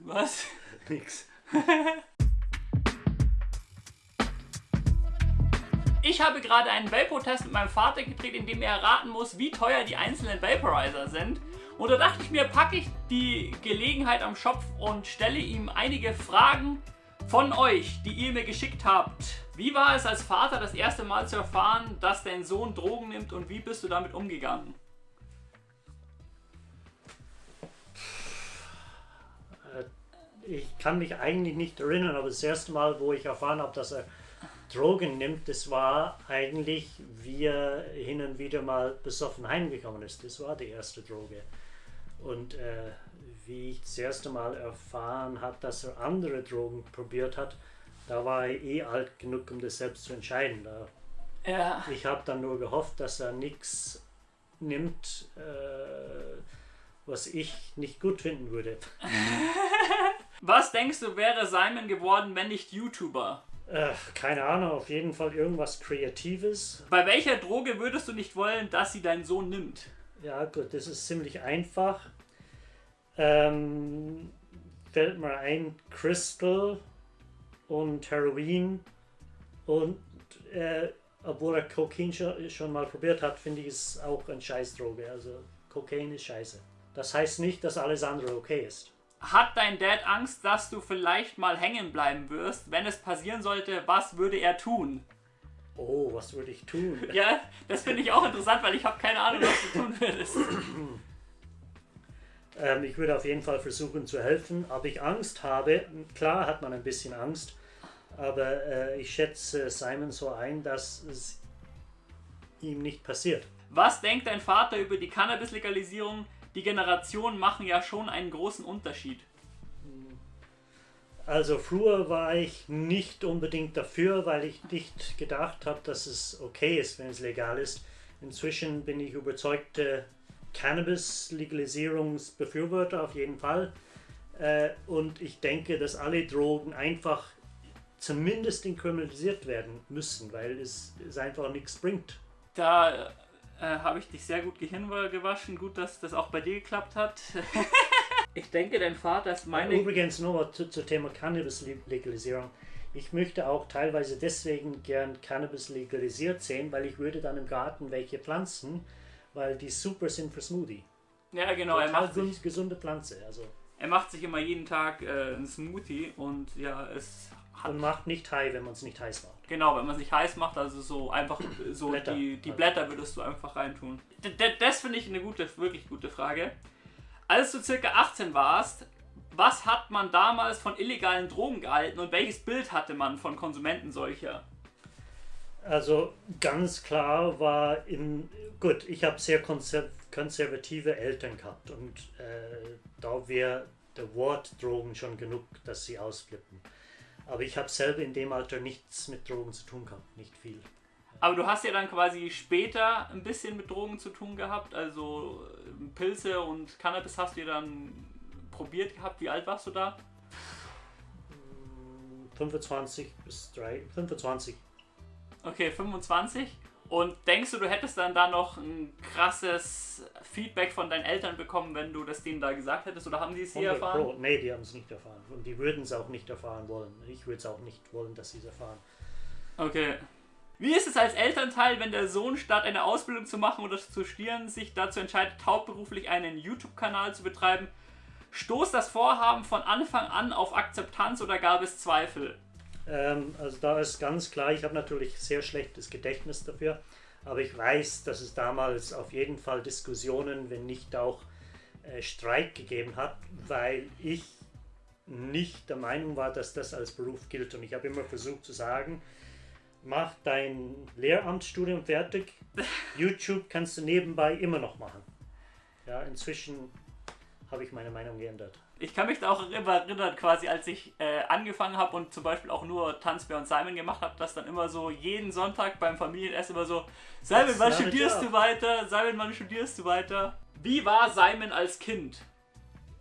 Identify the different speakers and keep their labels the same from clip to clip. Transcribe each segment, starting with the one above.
Speaker 1: Was?
Speaker 2: Nix.
Speaker 1: Ich habe gerade einen Vapor-Test mit meinem Vater gedreht, in dem er erraten muss, wie teuer die einzelnen Vaporizer sind. Und da dachte ich mir, packe ich die Gelegenheit am Schopf und stelle ihm einige Fragen von euch, die ihr mir geschickt habt. Wie war es als Vater das erste Mal zu erfahren, dass dein Sohn Drogen nimmt und wie bist du damit umgegangen?
Speaker 2: Ich kann mich eigentlich nicht erinnern, aber das erste Mal, wo ich erfahren habe, dass er Drogen nimmt, das war eigentlich, wie er hin und wieder mal besoffen heimgekommen ist. Das war die erste Droge. Und äh, wie ich das erste Mal erfahren habe, dass er andere Drogen probiert hat, da war er eh alt genug, um das selbst zu entscheiden. Da,
Speaker 1: Ja.
Speaker 2: ich habe dann nur gehofft, dass er nichts nimmt, äh, was ich nicht gut finden würde.
Speaker 1: Was denkst du, wäre Simon geworden, wenn nicht YouTuber?
Speaker 2: Äh, keine Ahnung, auf jeden Fall irgendwas Kreatives.
Speaker 1: Bei welcher Droge würdest du nicht wollen, dass sie dein Sohn nimmt?
Speaker 2: Ja, gut, das ist ziemlich einfach. Ähm, fällt mir ein, Crystal und Heroin. Und äh, obwohl er Kokain schon, schon mal probiert hat, finde ich es auch eine Scheißdroge. Also Kokain ist scheiße. Das heißt nicht, dass alles andere okay ist.
Speaker 1: Hat dein Dad Angst, dass du vielleicht mal hängen bleiben wirst? Wenn es passieren sollte, was würde er tun?
Speaker 2: Oh, was würde ich tun?
Speaker 1: Ja, das finde ich auch interessant, weil ich habe keine Ahnung, was du tun würdest.
Speaker 2: Ähm, ich würde auf jeden Fall versuchen zu helfen. Ob ich Angst habe, klar hat man ein bisschen Angst, aber äh, ich schätze Simon so ein, dass es ihm nicht passiert.
Speaker 1: Was denkt dein Vater über die Cannabis-Legalisierung? Die Generationen machen ja schon einen großen Unterschied.
Speaker 2: Also früher war ich nicht unbedingt dafür, weil ich nicht gedacht habe, dass es okay ist, wenn es legal ist. Inzwischen bin ich überzeugte Cannabis-Legalisierungsbefürworter auf jeden Fall. Äh, und ich denke, dass alle Drogen einfach zumindest inkriminalisiert werden müssen, weil es, es einfach nichts bringt.
Speaker 1: Da äh, habe ich dich sehr gut Gehirn gewaschen. Gut, dass das auch bei dir geklappt hat. ich denke, dein Vater ist meine.
Speaker 2: Übrigens nochmal zu, zum Thema Cannabis-Legalisierung. Ich möchte auch teilweise deswegen gern Cannabis legalisiert sehen, weil ich würde dann im Garten welche pflanzen, weil die super sind für Smoothie.
Speaker 1: Ja, genau. Er
Speaker 2: Total
Speaker 1: macht, sich,
Speaker 2: gesunde Pflanze. Also
Speaker 1: er macht sich immer jeden Tag äh, einen Smoothie und ja, es hat.
Speaker 2: und macht nicht high, wenn man es nicht heiß macht.
Speaker 1: Genau, wenn man sich heiß macht, also so einfach so
Speaker 2: Blätter.
Speaker 1: die, die. Blätter würdest du einfach reintun. D das finde ich eine gute, wirklich gute Frage. Als du circa 18 warst, was hat man damals von illegalen Drogen gehalten und welches Bild hatte man von Konsumenten solcher?
Speaker 2: Also ganz klar war in gut, ich habe sehr konser konservative Eltern gehabt und äh, da wäre der Wort Drogen schon genug, dass sie ausflippen. Aber ich habe selber in dem Alter nichts mit Drogen zu tun gehabt, nicht viel.
Speaker 1: Aber du hast ja dann quasi später ein bisschen mit Drogen zu tun gehabt, also äh, Pilze und Cannabis hast du ja dann probiert gehabt. Wie alt warst du da?
Speaker 2: 25 bis 3, 25.
Speaker 1: Okay, 25. Und denkst du, du hättest dann da noch ein krasses Feedback von deinen Eltern bekommen, wenn du das denen da gesagt hättest? Oder haben die es hier
Speaker 2: 100
Speaker 1: erfahren?
Speaker 2: Pro. Nee, die haben es nicht erfahren. Und die würden es auch nicht erfahren wollen. Ich würde es auch nicht wollen, dass sie es erfahren.
Speaker 1: Okay. Wie ist es als Elternteil, wenn der Sohn statt eine Ausbildung zu machen oder zu studieren, sich dazu entscheidet, hauptberuflich einen YouTube-Kanal zu betreiben? Stoßt das Vorhaben von Anfang an auf Akzeptanz oder gab es Zweifel?
Speaker 2: Ähm, also da ist ganz klar, ich habe natürlich sehr schlechtes Gedächtnis dafür, aber ich weiß, dass es damals auf jeden Fall Diskussionen, wenn nicht auch äh, Streit gegeben hat, weil ich nicht der Meinung war, dass das als Beruf gilt. Und ich habe immer versucht zu sagen, mach dein Lehramtsstudium fertig, YouTube kannst du nebenbei immer noch machen. Ja, inzwischen habe ich meine Meinung geändert.
Speaker 1: Ich kann mich da auch immer erinnern, quasi als ich äh, angefangen habe und zum Beispiel auch nur Tanzbär und Simon gemacht habe, dass dann immer so jeden Sonntag beim Familienessen immer so, Simon, wann studierst
Speaker 2: job."
Speaker 1: du weiter? Simon, wann studierst du weiter? Wie war Simon als Kind?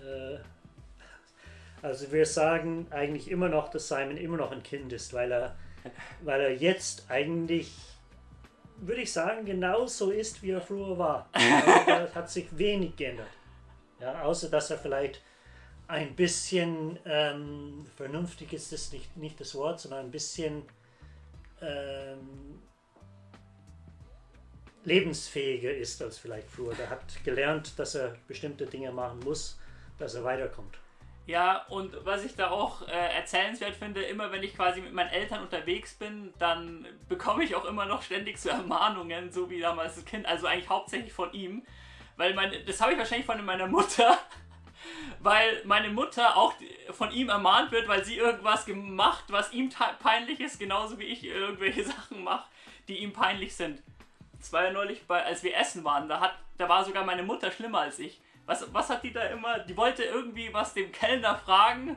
Speaker 2: Äh, Also wir sagen eigentlich immer noch, dass Simon immer noch ein Kind ist, weil er, weil er jetzt eigentlich, würde ich sagen, genauso ist, wie er früher war. Da hat sich wenig geändert. Ja, außer dass er vielleicht ein bisschen ähm, vernünftig ist das nicht, nicht das Wort, sondern ein bisschen ähm, lebensfähiger ist als vielleicht früher. Der hat gelernt, dass er bestimmte Dinge machen muss, dass er weiterkommt.
Speaker 1: Ja, und was ich da auch äh, erzählenswert finde, immer wenn ich quasi mit meinen Eltern unterwegs bin, dann bekomme ich auch immer noch ständig so Ermahnungen, so wie damals das Kind, also eigentlich hauptsächlich von ihm. Weil meine, das habe ich wahrscheinlich von meiner Mutter, weil meine Mutter auch von ihm ermahnt wird, weil sie irgendwas gemacht, was ihm peinlich ist, genauso wie ich irgendwelche Sachen mache, die ihm peinlich sind. Das war ja neulich, bei, als wir essen waren, da, hat, da war sogar meine Mutter schlimmer als ich was, was hat die da immer? Die wollte irgendwie was dem Kellner fragen,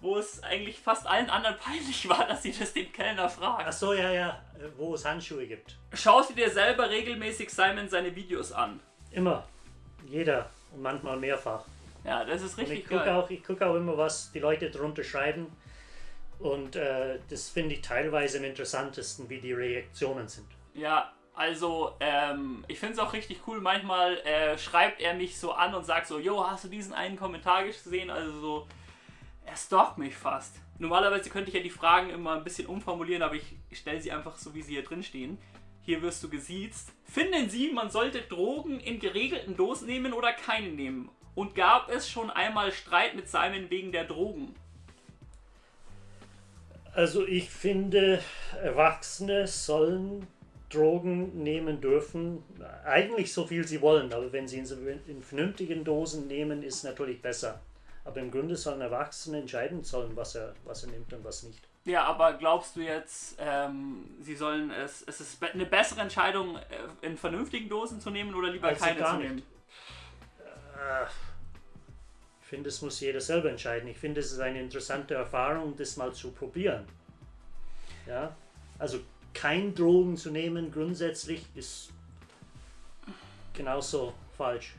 Speaker 1: wo es eigentlich fast allen anderen peinlich war, dass sie das dem Kellner fragt.
Speaker 2: Ach so, ja, ja, wo es Handschuhe gibt.
Speaker 1: Schaust du dir selber regelmäßig Simon seine Videos an?
Speaker 2: Immer. Jeder. Und manchmal mehrfach.
Speaker 1: Ja, das ist richtig
Speaker 2: und ich gucke auch, ich gucke auch immer, was die Leute drunter schreiben. Und äh, das finde ich teilweise am interessantesten, wie die Reaktionen sind.
Speaker 1: Ja, also, ähm, ich finde es auch richtig cool. Manchmal äh, schreibt er mich so an und sagt so: Jo, hast du diesen einen Kommentar gesehen? Also, so, er stalkt mich fast. Normalerweise könnte ich ja die Fragen immer ein bisschen umformulieren, aber ich stelle sie einfach so, wie sie hier drin stehen. Hier wirst du gesiezt. Finden Sie, man sollte Drogen in geregelten Dosen nehmen oder keine nehmen? Und gab es schon einmal Streit mit Simon wegen der Drogen?
Speaker 2: Also ich finde, Erwachsene sollen Drogen nehmen dürfen. Eigentlich so viel sie wollen, aber wenn sie in, vernünftigen Dosen nehmen, ist natürlich besser. Aber im Grunde sollen Erwachsene entscheiden sollen, was er, was er nimmt und was nicht.
Speaker 1: Ja, aber glaubst du jetzt, ähm, sie sollen es, es ist eine bessere Entscheidung, äh, in vernünftigen Dosen zu nehmen oder lieber also keine zu nehmen?
Speaker 2: Äh, ich finde, es muss jeder selber entscheiden. Ich finde, es ist eine interessante Erfahrung, das mal zu probieren. Ja, also kein Drogen zu nehmen, grundsätzlich ist genauso falsch.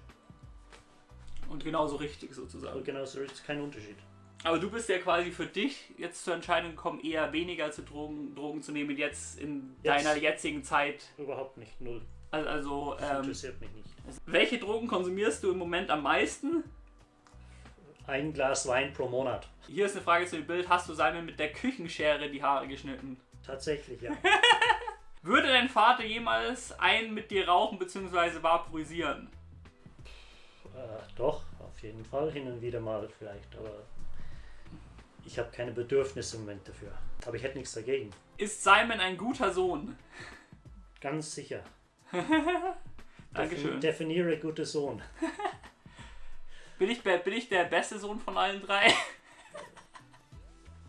Speaker 1: Und genauso richtig sozusagen. Und
Speaker 2: genauso richtig, kein Unterschied.
Speaker 1: Aber du bist ja quasi für dich jetzt zur Entscheidung gekommen, eher weniger zu Drogen, Drogen zu nehmen, jetzt in jetzt deiner jetzigen Zeit.
Speaker 2: Überhaupt nicht, null.
Speaker 1: Also, also
Speaker 2: das ähm, interessiert mich nicht.
Speaker 1: Welche Drogen konsumierst du im Moment am meisten?
Speaker 2: Ein Glas Wein pro Monat.
Speaker 1: Hier ist eine Frage zu dem Bild. Hast du Simon mit der Küchenschere die Haare geschnitten?
Speaker 2: Tatsächlich, ja.
Speaker 1: Würde dein Vater jemals einen mit dir rauchen bzw. vaporisieren?
Speaker 2: Äh, doch, auf jeden Fall, hin und wieder mal vielleicht, aber ich habe keine Bedürfnisse im Moment dafür. Aber ich hätte nichts dagegen.
Speaker 1: Ist Simon ein guter Sohn?
Speaker 2: Ganz sicher.
Speaker 1: Dankeschön.
Speaker 2: Definiere guter Sohn.
Speaker 1: bin, ich, bin ich der beste Sohn von allen drei?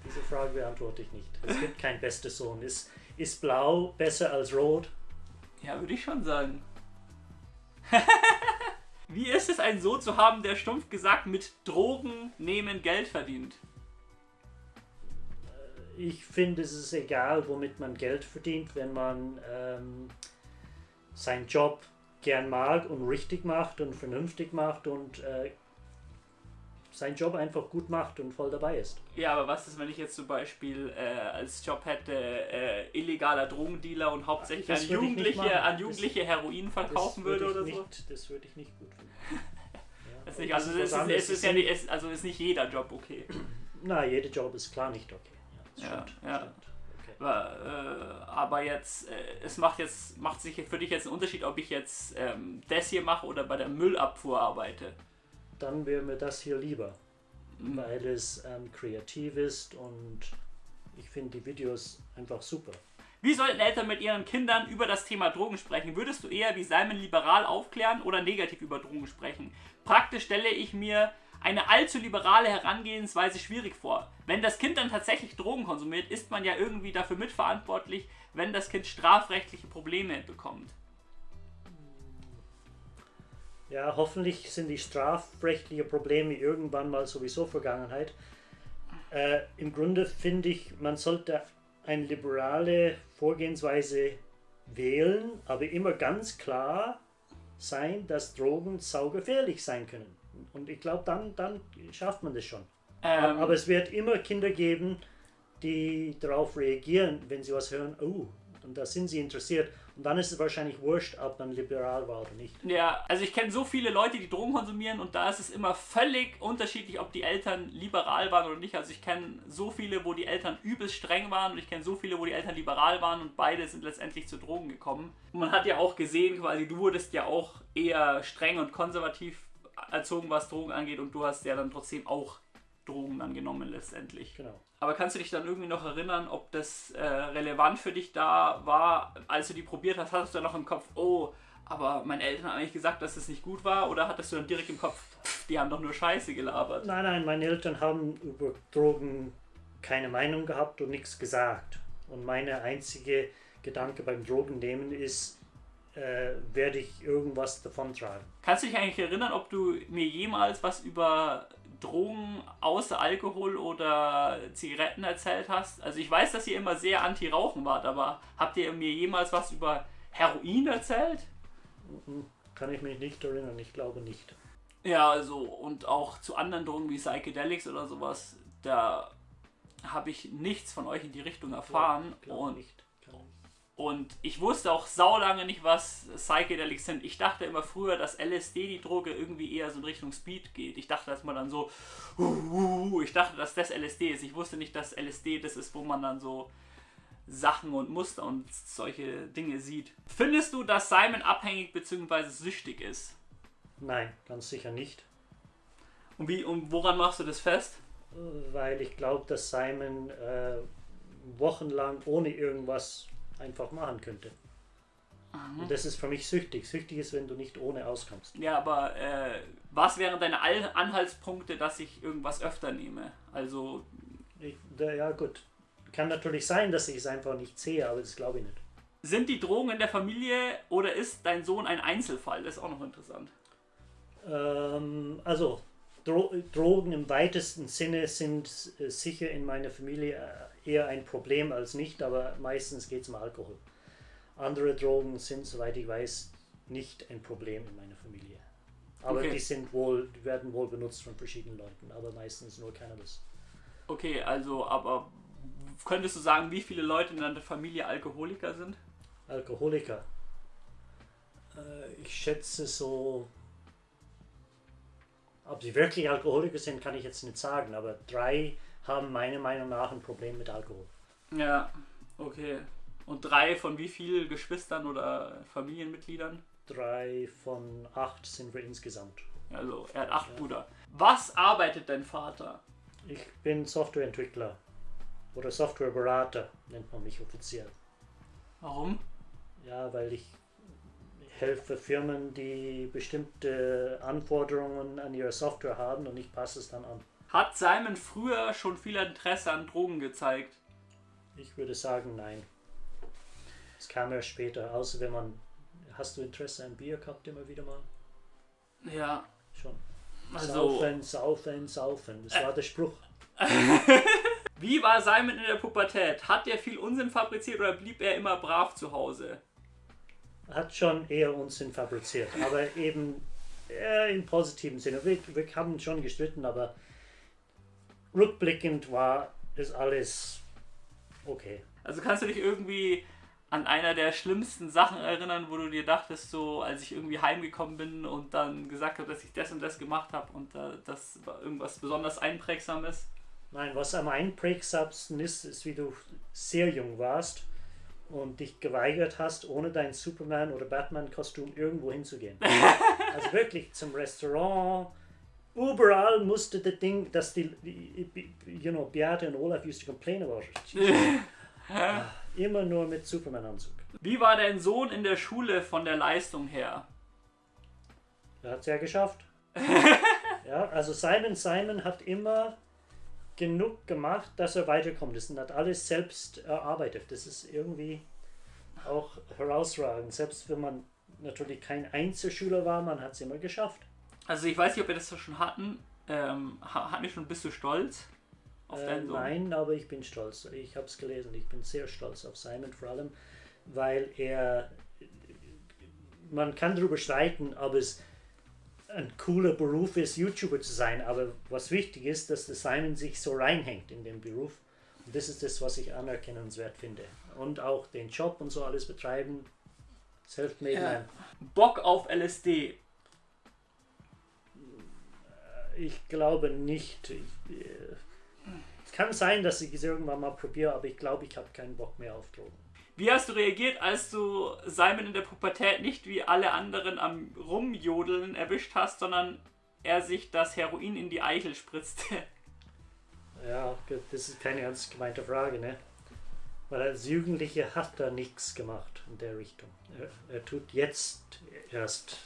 Speaker 2: Diese Frage beantworte ich nicht. Es gibt kein bestes Sohn. Ist, ist blau besser als rot?
Speaker 1: Ja, würde ich schon sagen. Wie ist es, einen Sohn zu haben, der stumpf gesagt mit Drogen nehmen Geld verdient?
Speaker 2: Ich finde, es ist egal, womit man Geld verdient, wenn man ähm, seinen Job gern mag und richtig macht und vernünftig macht und äh, seinen Job einfach gut macht und voll dabei ist.
Speaker 1: Ja, aber was ist, wenn ich jetzt zum Beispiel äh, als Job hätte, äh, illegaler Drogendealer und hauptsächlich an Jugendliche, an Jugendliche das, Heroin verkaufen würde oder
Speaker 2: nicht,
Speaker 1: so?
Speaker 2: Das würde ich nicht gut finden.
Speaker 1: ja, nicht, also, ist, ist, ist, ist, ja nicht, also ist nicht jeder Job okay.
Speaker 2: Na, jeder Job ist klar nicht okay.
Speaker 1: Ja, stimmt, ja. Stimmt. Okay. Aber, äh, aber, jetzt, äh, es macht jetzt, macht sich für dich jetzt einen Unterschied, ob ich jetzt ähm, das hier mache oder bei der Müllabfuhr arbeite
Speaker 2: dann wäre mir das hier lieber, mhm. weil es ähm, kreativ ist und ich finde die Videos einfach super.
Speaker 1: Wie sollten Eltern mit ihren Kindern über das Thema Drogen sprechen? Würdest du eher wie Simon liberal aufklären oder negativ über Drogen sprechen? Praktisch stelle ich mir eine allzu liberale Herangehensweise schwierig vor. Wenn das Kind dann tatsächlich Drogen konsumiert, ist man ja irgendwie dafür mitverantwortlich, wenn das Kind strafrechtliche Probleme bekommt.
Speaker 2: Ja, hoffentlich sind die strafrechtlichen Probleme irgendwann mal sowieso Vergangenheit. Äh, Im Grunde finde ich, man sollte eine liberale Vorgehensweise wählen, aber immer ganz klar sein, dass Drogen saugefährlich sein können. Und ich glaube, dann, dann schafft man das schon. Ähm. Aber es wird immer Kinder geben, die darauf reagieren, wenn sie was hören, oh, Und da sind sie interessiert. Und dann ist es wahrscheinlich wurscht, ob man liberal war oder nicht.
Speaker 1: Ja, also ich kenne so viele Leute, die Drogen konsumieren und da ist es immer völlig unterschiedlich, ob die Eltern liberal waren oder nicht. Also ich kenne so viele, wo die Eltern übelst streng waren und ich kenne so viele, wo die Eltern liberal waren und beide sind letztendlich zu Drogen gekommen. Und man hat ja auch gesehen, quasi du wurdest ja auch eher streng und konservativ erzogen, was Drogen angeht und du hast ja dann trotzdem auch Drogen dann genommen letztendlich.
Speaker 2: Genau.
Speaker 1: Aber kannst du dich dann irgendwie noch erinnern, ob das äh, relevant für dich da war, als du die probiert hast? Hattest du dann noch im Kopf, oh, aber meine Eltern haben eigentlich gesagt, dass es nicht gut war? Oder hattest du dann direkt im Kopf, die haben doch nur Scheiße gelabert?
Speaker 2: Nein, nein, meine Eltern haben über Drogen keine Meinung gehabt und nichts gesagt. Und meine einzige Gedanke beim Drogennehmen ist, äh, werde ich irgendwas davon tragen.
Speaker 1: Kannst du dich eigentlich erinnern, ob du mir jemals was über Drogen außer Alkohol oder Zigaretten erzählt hast? Also ich weiß, dass ihr immer sehr anti-Rauchen wart, aber habt ihr mir jemals was über Heroin erzählt?
Speaker 2: Kann ich mich nicht erinnern, ich glaube nicht.
Speaker 1: Ja, also und auch zu anderen Drogen wie Psychedelics oder sowas, da habe ich nichts von euch in die Richtung erfahren.
Speaker 2: Glaube
Speaker 1: und
Speaker 2: nicht. Nicht.
Speaker 1: Und ich wusste auch saulange nicht, was Psychedelics sind. Ich dachte immer früher, dass LSD, die Droge, irgendwie eher so in Richtung Speed geht. Ich dachte, dass man dann so, uh, uh, uh, ich dachte, dass das LSD ist. Ich wusste nicht, dass LSD das ist, wo man dann so Sachen und Muster und solche Dinge sieht. Findest du, dass Simon abhängig bzw. süchtig ist?
Speaker 2: Nein, ganz sicher nicht.
Speaker 1: Und, wie, und woran machst du das fest?
Speaker 2: Weil ich glaube, dass Simon äh, wochenlang ohne irgendwas einfach machen könnte. Und das ist für mich süchtig. Süchtig ist, wenn du nicht ohne auskommst.
Speaker 1: Ja, aber äh, was wären deine Anhaltspunkte, dass ich irgendwas öfter nehme? Also,
Speaker 2: Ich, da, ja gut, kann natürlich sein, dass ich es einfach nicht sehe, aber das glaube ich nicht.
Speaker 1: sind die Drogen in der Familie oder ist dein Sohn ein Einzelfall? Das ist auch noch interessant.
Speaker 2: Ähm, also, Dro Drogen im weitesten Sinne sind äh, sicher in meiner Familie äh, eher ein Problem als nicht, aber meistens geht es um Alkohol. Andere Drogen sind, soweit ich weiß, nicht ein Problem in meiner Familie. Aber
Speaker 1: Okay.
Speaker 2: die sind wohl, die werden wohl benutzt von verschiedenen Leuten, aber meistens nur Cannabis.
Speaker 1: Okay, also, aber könntest du sagen, wie viele Leute in deiner Familie Alkoholiker sind?
Speaker 2: Alkoholiker. Äh, ich schätze so. Ob sie wirklich Alkoholiker sind, kann ich jetzt nicht sagen, aber drei haben meiner Meinung nach ein Problem mit Alkohol.
Speaker 1: Ja, okay. Und drei von wie vielen Geschwistern oder Familienmitgliedern?
Speaker 2: Drei von acht sind wir insgesamt.
Speaker 1: Also, er hat acht
Speaker 2: Ja.
Speaker 1: Brüder. Was arbeitet dein Vater?
Speaker 2: Ich bin Softwareentwickler oder Softwareberater, nennt man mich offiziell.
Speaker 1: Warum?
Speaker 2: Ja, weil ich helfe Firmen, die bestimmte Anforderungen an ihre Software haben und ich passe es dann an.
Speaker 1: Hat Simon früher schon viel Interesse an Drogen gezeigt?
Speaker 2: Ich würde sagen, nein. Es kam erst später, außer wenn man. Hast du Interesse an Bier gehabt immer wieder mal?
Speaker 1: Ja,
Speaker 2: Schon.
Speaker 1: also.
Speaker 2: Saufen, saufen, saufen. Das war der Spruch.
Speaker 1: Wie war Simon in der Pubertät? Hat er viel Unsinn fabriziert oder blieb er immer brav zu Hause?
Speaker 2: Hat schon eher Unsinn fabriziert, aber eben eher im positiven Sinne. Wir, wir haben schon gestritten, aber rückblickend war das alles okay.
Speaker 1: Also kannst du dich irgendwie an einer der schlimmsten Sachen erinnern, wo du dir dachtest, so als ich irgendwie heimgekommen bin und dann gesagt habe, dass ich das und das gemacht habe und äh, das war irgendwas besonders einprägsames?
Speaker 2: Nein, was am einprägsamsten ist, ist, wie du sehr jung warst und dich geweigert hast, ohne dein Superman- oder Batman-Kostüm irgendwo hinzugehen. also wirklich zum Restaurant. Überall musste das Ding, dass die, you know, Beate und Olaf used to complain about it. Immer nur mit Superman-Anzug.
Speaker 1: Wie war dein Sohn in der Schule von der Leistung her?
Speaker 2: Er hat es ja geschafft. ja, also Simon Simon hat immer genug gemacht, dass er weiterkommt. Das hat alles selbst erarbeitet. Das ist irgendwie auch herausragend. Selbst wenn man natürlich kein Einzelschüler war, man hat es immer geschafft.
Speaker 1: Also ich weiß nicht, ob wir das schon hatten. Ähm, ha- hatten wir schon, bist du stolz auf
Speaker 2: Äh,
Speaker 1: deinen Sohn?
Speaker 2: nein, aber ich bin stolz. Ich habe es gelesen. Ich bin sehr stolz auf Simon vor allem, weil er. Man kann darüber streiten, ob es ein cooler Beruf ist, YouTuber zu sein, aber was wichtig ist, dass der Simon sich so reinhängt in den Beruf Das ist das, was ich anerkennenswert finde. Und auch den Job und so alles betreiben. Selfmade
Speaker 1: Ja. Bock auf LSD.
Speaker 2: Ich glaube nicht. Ich, äh, es kann sein, dass ich es irgendwann mal probiere, aber ich glaube, ich habe keinen Bock mehr auf Drogen.
Speaker 1: Wie hast du reagiert, als du Simon in der Pubertät nicht wie alle anderen am Rumjodeln erwischt hast, sondern er sich das Heroin in die Eichel spritzte?
Speaker 2: Ja, das ist keine ernst gemeinte Frage, ne? Weil als Jugendlicher hat er nichts gemacht in der Richtung. Er, er tut jetzt erst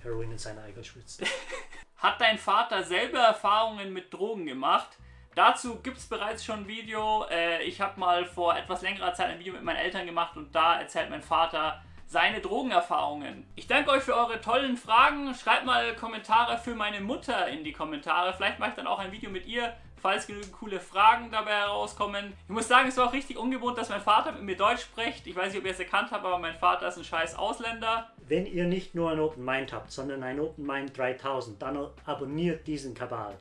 Speaker 2: Heroin in seine Eichel schwitzen.
Speaker 1: Hat dein Vater selber Erfahrungen mit Drogen gemacht? Dazu gibt es bereits schon ein Video. Äh, ich habe mal vor etwas längerer Zeit ein Video mit meinen Eltern gemacht und da erzählt mein Vater seine Drogenerfahrungen. Ich danke euch für eure tollen Fragen. Schreibt mal Kommentare für meine Mutter in die Kommentare. Vielleicht mache ich dann auch ein Video mit ihr, falls genügend coole Fragen dabei herauskommen. Ich muss sagen, es war auch richtig ungewohnt, dass mein Vater mit mir Deutsch spricht. Ich weiß nicht, ob ihr es erkannt habt, aber mein Vater ist ein scheiß Ausländer.
Speaker 2: Wenn ihr nicht nur ein Open Mind habt, sondern ein Open Mind 3000, dann abonniert diesen Kabal.